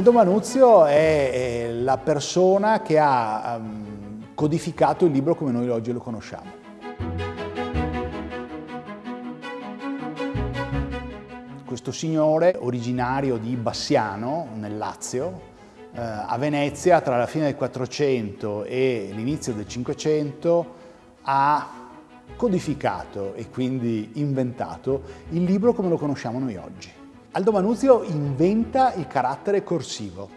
Aldo Manuzio è la persona che ha um, codificato il libro come noi oggi lo conosciamo. Questo signore, originario di Bassiano, nel Lazio, eh, a Venezia tra la fine del 400 e l'inizio del 500 ha codificato e quindi inventato il libro come lo conosciamo noi oggi. Aldo Manuzio inventa il carattere corsivo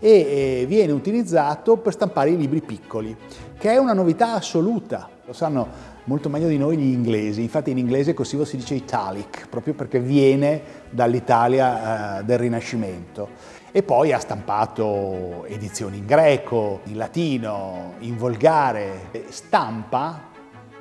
e eh, viene utilizzato per stampare i libri piccoli, che è una novità assoluta. Lo sanno molto meglio di noi gli inglesi, infatti in inglese corsivo si dice italic, proprio perché viene dall'Italia eh, del Rinascimento. E poi ha stampato edizioni in greco, in latino, in volgare. Stampa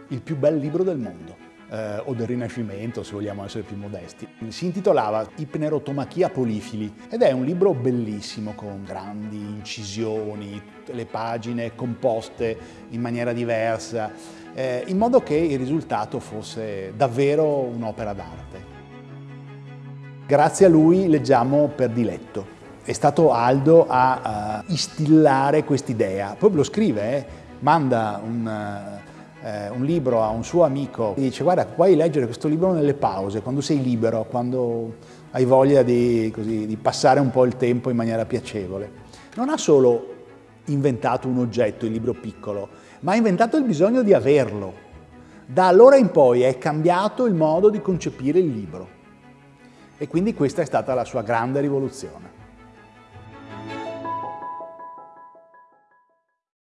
il più bel libro del mondo eh, o del Rinascimento, se vogliamo essere più modesti. Si intitolava Ipnerotomachia Polifili ed è un libro bellissimo con grandi incisioni, le pagine composte in maniera diversa, eh, in modo che il risultato fosse davvero un'opera d'arte. Grazie a lui leggiamo per diletto. È stato Aldo a uh, istillare quest'idea. Poi lo scrive, eh? manda un, uh, eh, un libro a un suo amico e dice guarda puoi leggere questo libro nelle pause, quando sei libero, quando hai voglia di, così, di passare un po' il tempo in maniera piacevole. Non ha solo inventato un oggetto, il libro piccolo, ma ha inventato il bisogno di averlo. Da allora in poi è cambiato il modo di concepire il libro. E quindi questa è stata la sua grande rivoluzione.